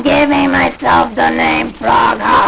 I'm giving myself the name Frog.